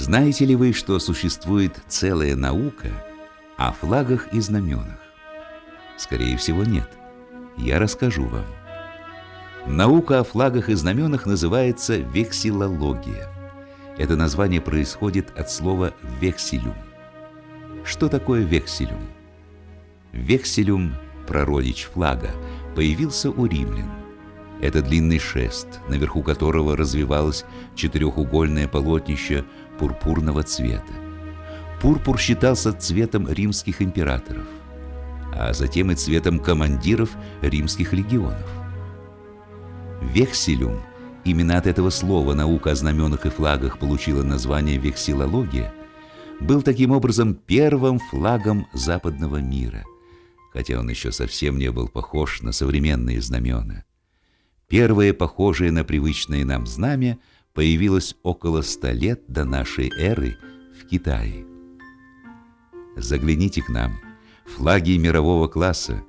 Знаете ли вы, что существует целая наука о флагах и знаменах? Скорее всего, нет. Я расскажу вам. Наука о флагах и знаменах называется вексилология. Это название происходит от слова «векселюм». Что такое векселюм? Векселюм, прародич флага, появился у римлян. Это длинный шест, наверху которого развивалось четырехугольное полотнище пурпурного цвета. Пурпур считался цветом римских императоров, а затем и цветом командиров римских легионов. Векселюм, именно от этого слова наука о знаменах и флагах получила название вексилология, был таким образом первым флагом западного мира, хотя он еще совсем не был похож на современные знамена. Первое, похожее на привычное нам знамя, появилось около ста лет до нашей эры в Китае. Загляните к нам. Флаги мирового класса